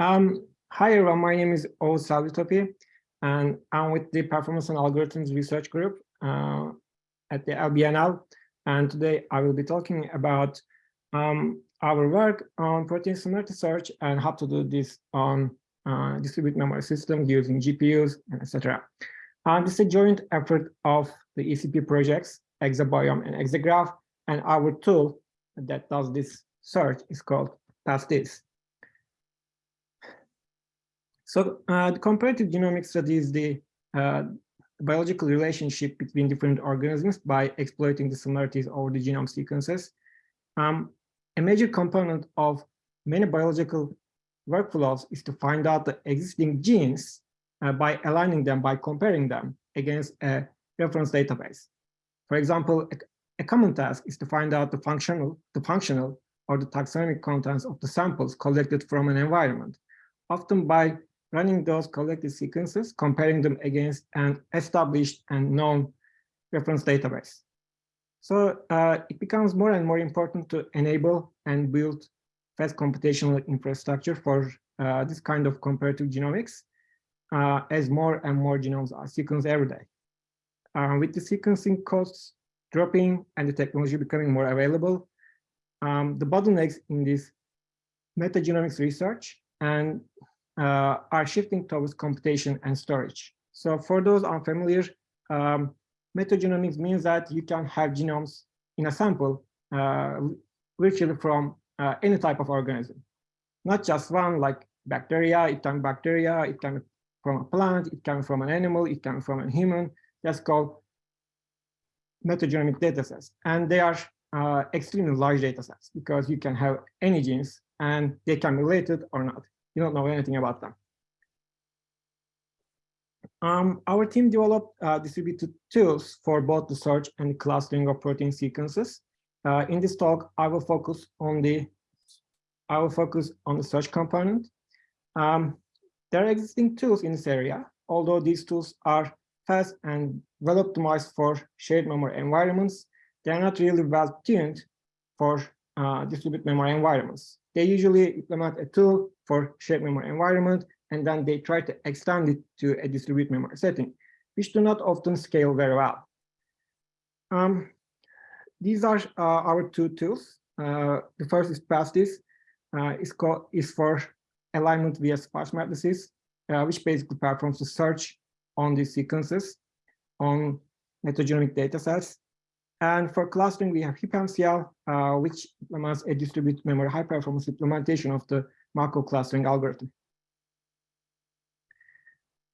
Um, hi everyone, my name is Oğuz Selvitopi, and I'm with the Performance and Algorithms Research Group uh, at the LBNL. And today I will be talking about um, our work on protein similarity search and how to do this on uh, distributed memory systems using GPUs, and etc. Um, this is a joint effort of the ECP projects, ExaBiome and ExaGraph, and our tool that does this search is called PASTIS. So uh, the comparative genomics studies the uh, biological relationship between different organisms by exploiting the similarities over the genome sequences. Um, a major component of many biological workflows is to find out the existing genes uh, by aligning them, by comparing them against a reference database. For example, a, a, common task is to find out the functional, the functional or the taxonomic contents of the samples collected from an environment, often by running those collected sequences, comparing them against an established and known reference database. So uh, it becomes more and more important to enable and build fast computational infrastructure for uh, this kind of comparative genomics uh, as more and more genomes are sequenced every day. Uh, with the sequencing costs dropping and the technology becoming more available, um, the bottlenecks in this metagenomics research and uh, are shifting towards computation and storage. So for those unfamiliar, um, metagenomics means that you can have genomes in a sample uh, virtually from uh, any type of organism, not just one like bacteria, it can be bacteria, it can be from a plant, it can be from an animal, it can be from a human. That's called metagenomic datasets. And they are uh, extremely large datasets because you can have any genes and they can be related or not you don't know anything about them. Um, our team developed uh, distributed tools for both the search and clustering of protein sequences. Uh, in this talk, I will focus on the I will focus on the search component. Um, there are existing tools in this area, although these tools are fast and well optimized for shared memory environments. They are not really well tuned for uh, distributed memory environments. They usually implement a tool for shared memory environment, and then they try to extend it to a distributed memory setting, which do not often scale very well. Um, these are uh, our two tools. Uh, the first is PASTIS, uh, is, called, is for alignment via sparse matrices, uh, which basically performs the search on these sequences on metagenomic data sets and for clustering, we have HipMCL, uh, which implements a distributed memory high performance implementation of the Markov clustering algorithm.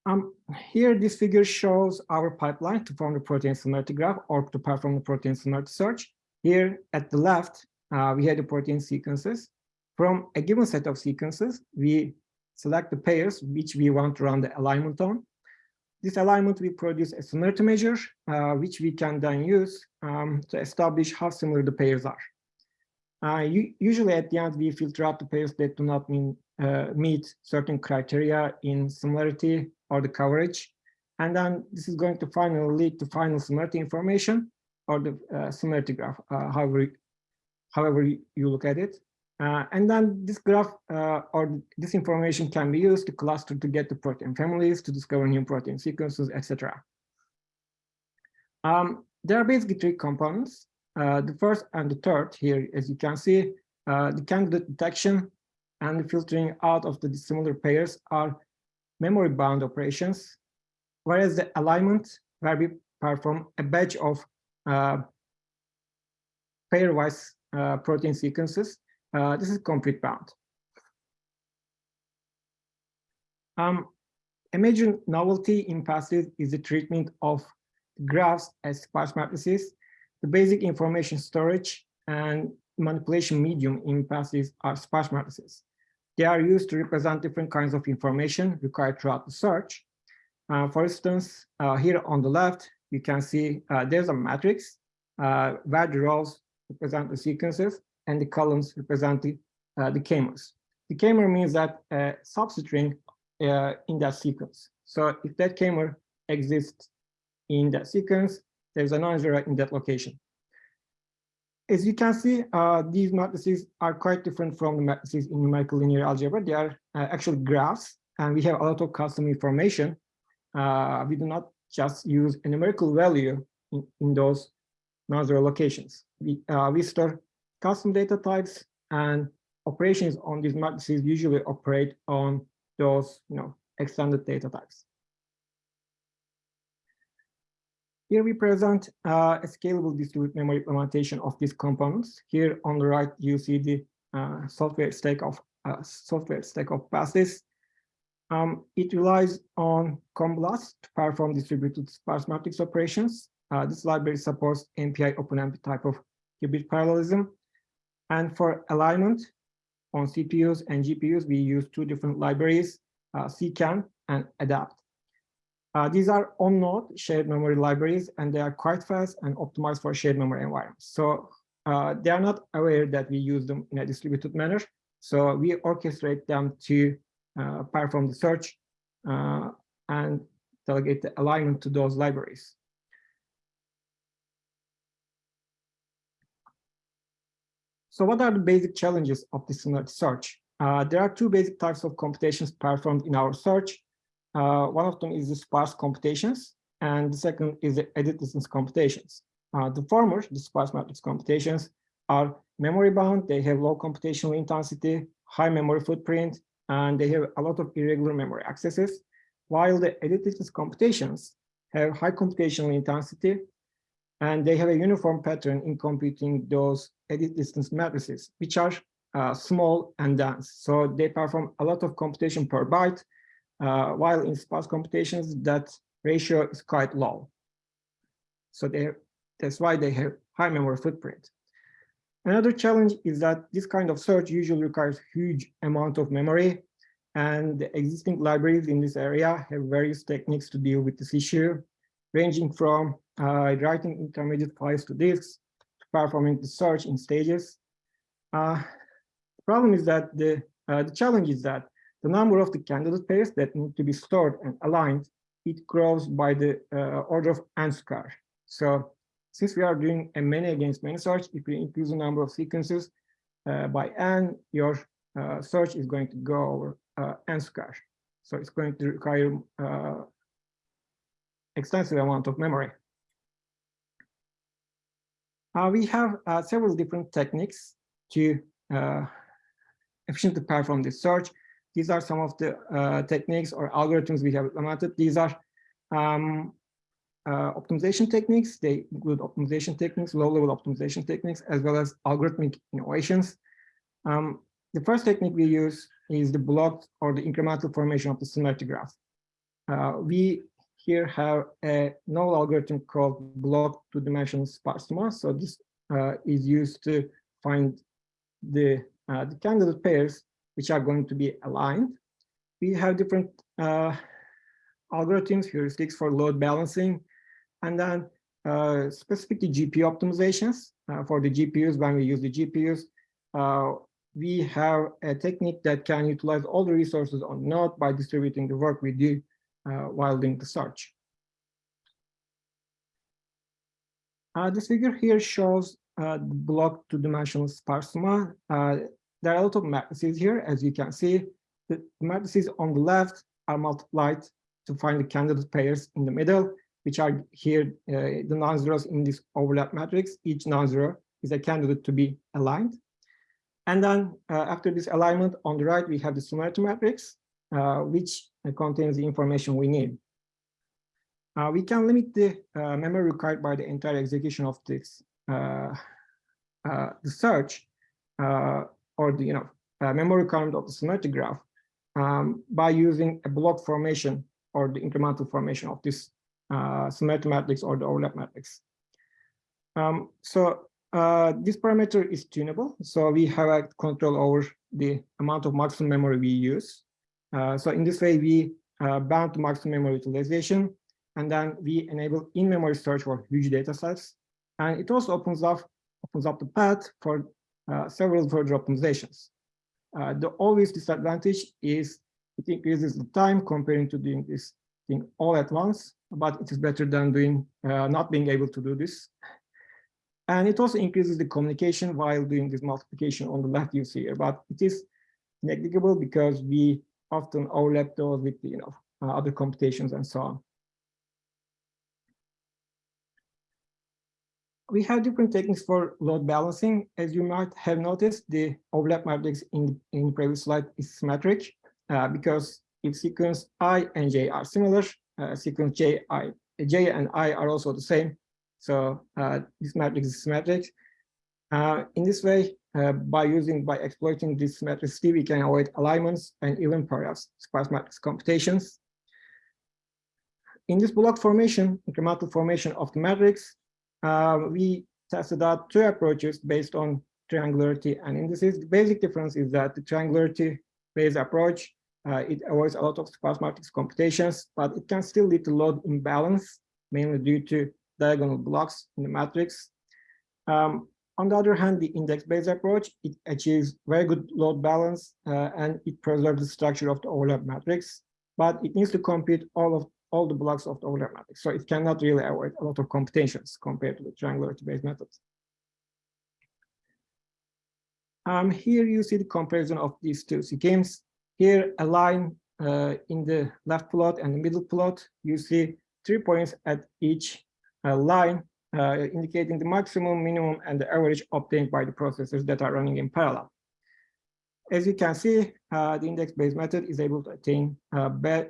Um, here, this figure shows our pipeline to form the protein similarity graph or to perform the protein similarity search. Here at the left, uh, we have the protein sequences. From a given set of sequences, we select the pairs which we want to run the alignment on. This alignment will produce a similarity measure, uh, which we can then use um, to establish how similar the pairs are. Uh, usually at the end, we filter out the pairs that do not mean, uh, meet certain criteria in similarity or the coverage. And then this is going to finally lead to final similarity information or the uh, similarity graph, uh, however, however you look at it. Uh, and then this graph uh, or this information can be used to cluster to get the protein families, to discover new protein sequences, etc. Um, there are basically three components. Uh, the first and the third here, as you can see, uh, the candidate detection and the filtering out of the dissimilar pairs are memory bound operations, whereas the alignment, where we perform a batch of uh, pairwise uh, protein sequences, uh, this is compute bound. Um, a major novelty in PASTIS is the treatment of graphs as sparse matrices. The basic information storage and manipulation medium in PASTIS are sparse matrices. They are used to represent different kinds of information required throughout the search. Uh, for instance, uh, here on the left, you can see uh, there's a matrix uh, where the rows represent the sequences and the columns representing uh, the k-mers. The k-mer means that a substring uh, in that sequence. So if that k-mer exists in that sequence, there's a non-zero in that location. as you can see, uh, these matrices are quite different from the matrices in numerical linear algebra. They are uh, actually graphs, and we have a lot of custom information. Uh, we do not just use a numerical value in, in those non-zero locations. We, uh, we store custom data types and operations on these matrices usually operate on those you know, extended data types. Here we present uh, a scalable distributed memory implementation of these components. Here on the right, you see the uh, software stack of uh, software stack of PASTIS. Um, it relies on CombBLAS to perform distributed sparse matrix operations. Uh, this library supports MPI OpenMP type of hybrid parallelism. And for alignment on CPUs and GPUs, we use two different libraries, uh, SeqAn and ADEPT. Uh, these are on-node shared memory libraries, and they are quite fast and optimized for shared memory environments. So uh, they are not aware that we use them in a distributed manner. So we orchestrate them to uh, perform the search uh, and delegate the alignment to those libraries. So what are the basic challenges of this search? Uh, there are two basic types of computations performed in our search. Uh, one of them is the sparse computations, and the second is the edit distance computations. Uh, the former, the sparse matrix computations, are memory bound, they have low computational intensity, high memory footprint, and they have a lot of irregular memory accesses, while the edit distance computations have high computational intensity, and they have a uniform pattern in computing those edit distance matrices, which are uh, small and dense. So they perform a lot of computation per byte, uh, while in sparse computations, that ratio is quite low. So that's why they have high memory footprint. Another challenge is that this kind of search usually requires huge amount of memory and the existing libraries in this area have various techniques to deal with this issue, ranging from writing intermediate files to disks, performing the search in stages. Uh, the problem is that the, uh, the challenge is that the number of the candidate pairs that need to be stored and aligned, it grows by the uh, order of n square. So since we are doing a many against many search, if we increase the number of sequences uh, by n, your uh, search is going to go over uh, n square. So it's going to require uh, extensive amount of memory. Uh, we have several different techniques to efficiently perform this search. These are some of the uh, techniques or algorithms we have implemented. These are um, uh, optimization techniques. They include optimization techniques, low-level optimization techniques, as well as algorithmic innovations. Um, the first technique we use is the blocked or the incremental formation of the similarity graph. Uh, we here have a novel algorithm called block two-dimensional sparse So this uh, is used to find the, uh, the candidate pairs which are going to be aligned. We have different uh, algorithms, heuristics for load balancing, and then uh, specifically GPU optimizations uh, for the GPUs. When we use the GPUs, uh, we have a technique that can utilize all the resources on node by distributing the work we do while doing the search. Uh, this figure here shows uh, block two-dimensional Sparse SUMMA. Uh, there are a lot of matrices here, as you can see. The matrices on the left are multiplied to find the candidate pairs in the middle, which are here uh, the non-zeros in this overlap matrix. Each non-zero is a candidate to be aligned. And then uh, after this alignment on the right, we have the similarity matrix, uh, which contains the information we need. Uh, we can limit the uh, memory required by the entire execution of this uh, the search or the you know uh, memory requirement of the symmetric graph um, by using a block formation or the incremental formation of this uh, symmetric matrix or the overlap matrix. Um, so uh, this parameter is tunable. So we have control over the amount of maximum memory we use. Uh, so in this way, we uh, bound to maximum memory utilization, and then we enable in-memory search for huge data sets. And it also opens up opens up the path for uh, several further optimizations. The obvious disadvantage is it increases the time comparing to doing this thing all at once, but it is better than doing uh, not being able to do this. And it also increases the communication while doing this multiplication on the left you see here, but it is negligible because we often overlap those with you know uh, other computations and so on. We have different techniques for load balancing. As you might have noticed, the overlap matrix in, in the previous slide is symmetric uh, because if sequence i and j are similar, uh, sequence j, i, j and i are also the same. So uh, this matrix is symmetric. Uh, in this way, uh, by using, by exploiting this symmetricity, we can avoid alignments and even perhaps sparse matrix computations. In this block formation, incremental formation of the matrix, uh, we tested out two approaches based on triangularity and indices. The basic difference is that the triangularity-based approach, uh, it avoids a lot of sparse matrix computations, but it can still lead to load imbalance, mainly due to diagonal blocks in the matrix. Um, on the other hand, the index-based approach, it achieves very good load balance uh, and it preserves the structure of the overlap matrix, but it needs to compute all of all the blocks of the overlap matrix. So it cannot really avoid a lot of computations compared to the triangularity-based methods. Um, here you see the comparison of these two schemes. Here, a line uh, in the left plot and the middle plot, you see three points at each uh, line indicating the maximum, minimum, and the average obtained by the processors that are running in parallel. As you can see, uh, the index-based method is able to attain be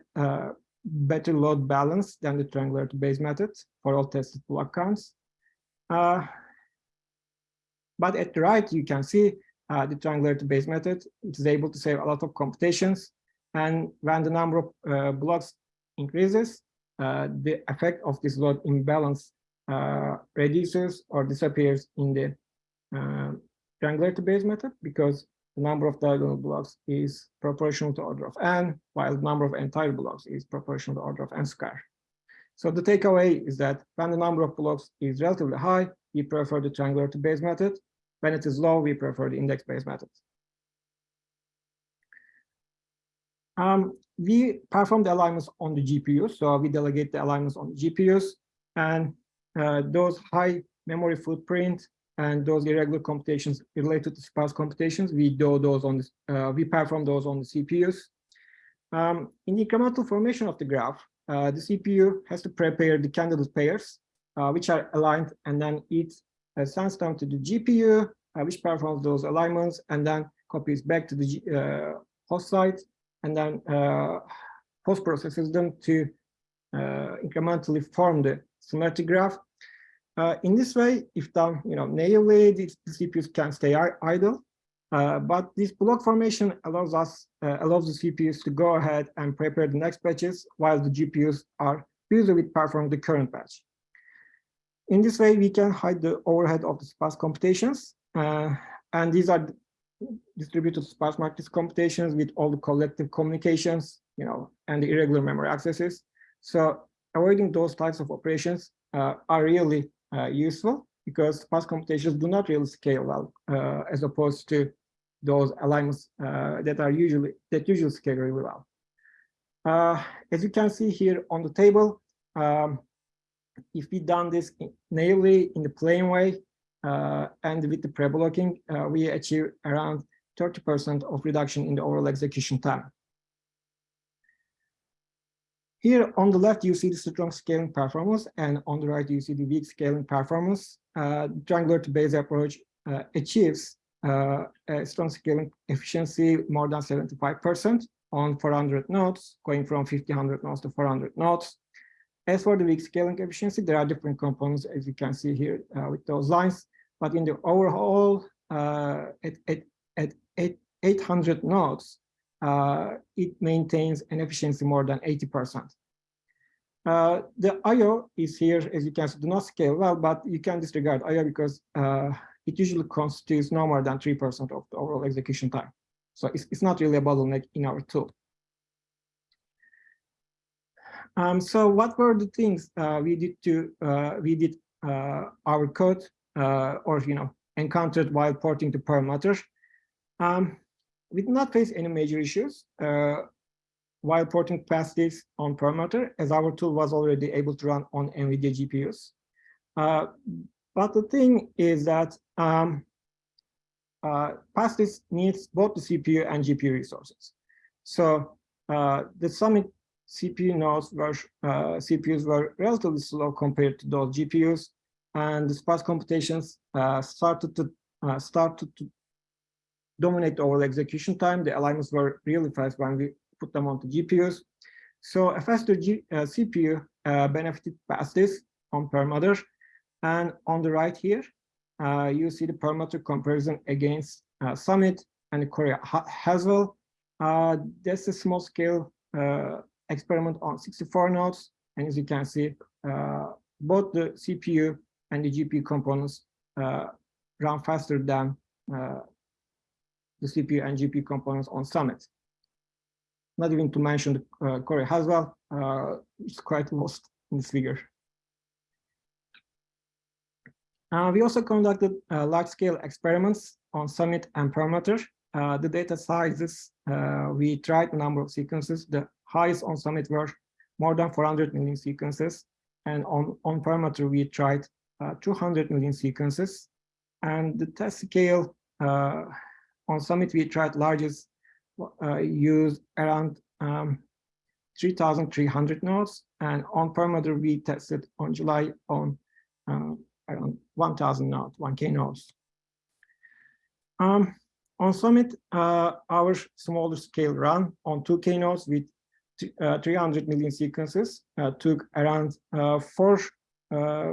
better load balance than the triangularity-based method for all tested block counts. Uh, but at the right, you can see uh, the triangularity-based method. It is able to save a lot of computations. And when the number of uh, blocks increases, the effect of this load imbalance uh, reduces or disappears in the uh, triangularity-based method because the number of diagonal blocks is proportional to order of n, while the number of entire blocks is proportional to order of n square. So the takeaway is that when the number of blocks is relatively high, we prefer the triangularity-based method. When it is low, we prefer the index-based method. Um, we perform the alignments on the GPUs, so we delegate the alignments on the GPUs, and those high memory footprint and those irregular computations related to sparse computations, we do those on the, uh, we perform those on the CPUs. Um, in the incremental formation of the graph, uh, the CPU has to prepare the candidate pairs, uh, which are aligned, and then it uh, sends them to the GPU, uh, which performs those alignments, and then copies back to the host site, and then post processes them to incrementally form the symmetric graph uh, in this way, if done, you know, naively, the CPUs can stay idle. Uh, but this block formation allows us, uh, allows the CPUs to go ahead and prepare the next batches while the GPUs are busy with performing the current batch. In this way, we can hide the overhead of the sparse computations. Uh, and these are distributed sparse matrix computations with all the collective communications, you know, and the irregular memory accesses. So avoiding those types of operations uh, are really uh, useful because fast computations do not really scale well uh, as opposed to those alignments that are usually that usually scale really well. as you can see here on the table, um, if we done this naively in the plain way uh, and with the pre-blocking, uh, we achieve around 30% of reduction in the overall execution time. Here on the left, you see the strong scaling performance, and on the right, you see the weak scaling performance. Uh, triangular-based approach uh, achieves uh, a strong scaling efficiency more than 75% on 400 nodes, going from 1500 nodes to 400 nodes. As for the weak scaling efficiency, there are different components, as you can see here uh, with those lines. But in the overall, uh, at, at, at, at 800 nodes, it maintains an efficiency more than 80%. Uh, the IO is here, as you can see, do not scale well, but you can disregard IO because uh, it usually constitutes no more than 3% of the overall execution time. So it's, it's not really a bottleneck in our tool. Um, so what were the things uh, we did to uh, we did uh, our code or you know encountered while porting to Perlmutter? Um, we did not face any major issues uh, while porting capacities on Perlmutter, as our tool was already able to run on NVIDIA GPUs. Uh, But the thing is that um, uh, Pastis needs both the CPU and GPU resources. So uh, the Summit CPU nodes were uh, CPUs were relatively slow compared to those GPUs, and the sparse computations uh, started to uh, started to dominate overall execution time. The alignments were really fast when we put them onto GPUs. So a faster G, uh, CPU uh, benefited Pastis on Perlmutter. And on the right here, uh, you see the Perlmutter comparison against uh, Summit and Cori Haswell. Uh, that's a small scale uh, experiment on 64 nodes. And as you can see, both the CPU and the GPU components run faster than the CPU and GPU components on Summit. Not even to mention uh, Cori Haswell, uh, it's quite lost in this figure. Uh, we also conducted uh, large-scale experiments on Summit and Perlmutter. Uh, the data sizes, uh, we tried a number of sequences. The highest on Summit were more than 400 million sequences. And on, on Perlmutter, we tried uh, 200 million sequences. And the test scale uh, on Summit, we tried largest use around um, 3,300 nodes. And on Perlmutter, we tested on July on around 1,000 nodes, 1K nodes. Um, on Summit, uh, our smaller scale run on 2K nodes with uh, 300 million sequences uh, took around uh, four, uh,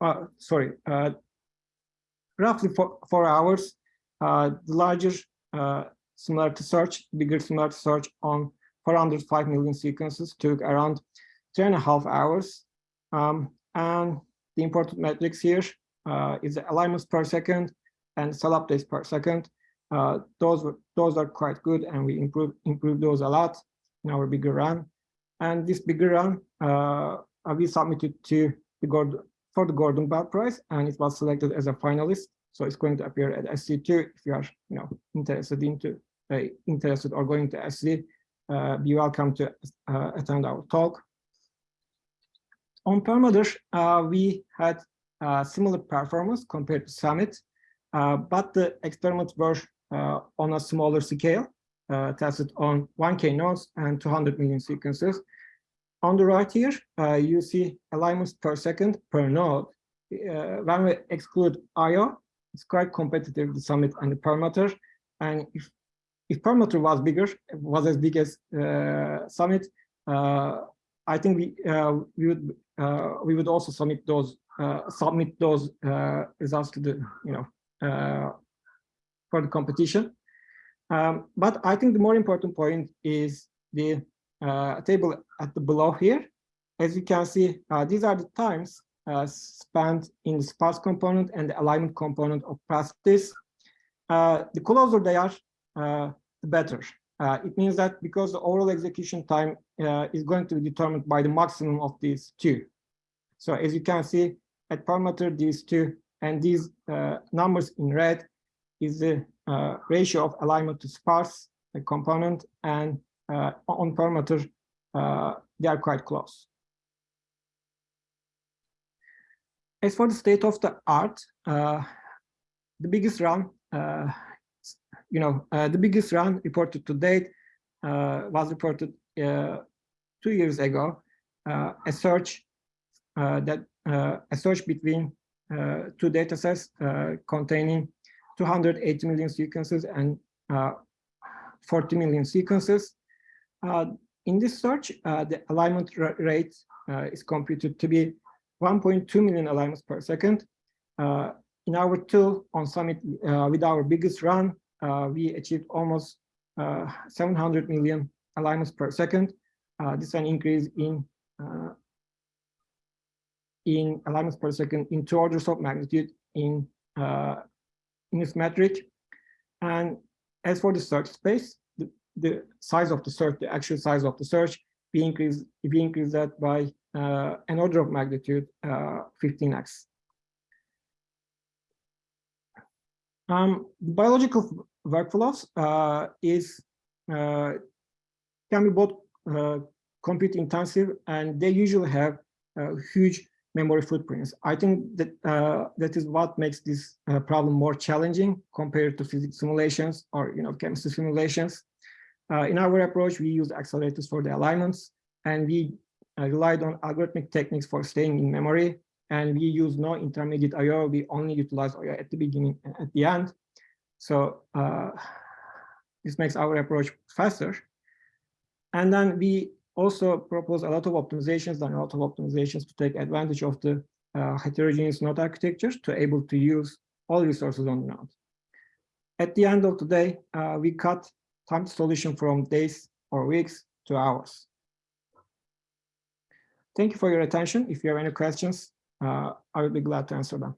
uh, sorry, roughly four, four hours. The larger similarity search, bigger similarity search on 405 million sequences took around two and a half hours. Um, and the important metrics here uh, is the alignments per second and cell updates per second. Uh, those those are quite good, and we improve improve those a lot in our bigger run. And this bigger run, uh, we submitted to the Gordon for the Gordon Bell Prize, and it was selected as a finalist. So it's going to appear at SC2 if you are, you know, interested into uh, interested or going to SC. Uh, be welcome to uh, attend our talk. On Perlmutter, uh, we had uh, similar performance compared to Summit, uh, but the experiments were on a smaller scale, tested on 1K nodes and 200 million sequences. On the right here, you see alignments per second per node. when we exclude I.O., it's quite competitive, the Summit and the Perlmutter. And if, if Perlmutter was bigger, was as big as Summit, I think we uh, we would uh, we would also submit those uh, submit those results to the you know for the competition. Um, but I think the more important point is the table at the below here. As you can see, these are the times uh, spent in the sparse component and the alignment component of Pastis. Uh, the closer they are, uh, the better. Uh, it means that because the overall execution time uh, is going to be determined by the maximum of these two. So as you can see at Perlmutter these two and these uh, numbers in red is the ratio of alignment to sparse component and on Perlmutter they are quite close. As for the state of the art, uh, the biggest run uh, you know, uh, the biggest run reported to date uh, was reported uh, two years ago, uh, a search that a search between two data sets containing 280 million sequences and 40 million sequences. in this search, the alignment rate is computed to be 1.2 million alignments per second. Uh, in our tool on Summit, uh, with our biggest run, uh, we achieved almost uh, 700 million alignments per second. Uh, this is an increase in in alignments per second in two orders of magnitude in in this metric. And as for the search space, the, the size of the search, the actual size of the search, we increase we increase that by uh, an order of magnitude uh, 15x. Um, biological workflows uh, is uh, can be both uh, compute intensive and they usually have huge memory footprints. I think that uh, that is what makes this uh, problem more challenging compared to physics simulations or you know chemistry simulations. Uh, in our approach, we use accelerators for the alignments, and we relied on algorithmic techniques for staying in memory. And we use no intermediate I/O. We only utilize I/O at the beginning and at the end. So uh, this makes our approach faster. And then we also propose a lot of optimizations and a lot of optimizations to take advantage of the uh, heterogeneous node architectures to able to use all resources on the node. At the end of the day, uh, we cut time solution from days or weeks to hours. Thank you for your attention. If you have any questions, uh, I will be glad to answer them.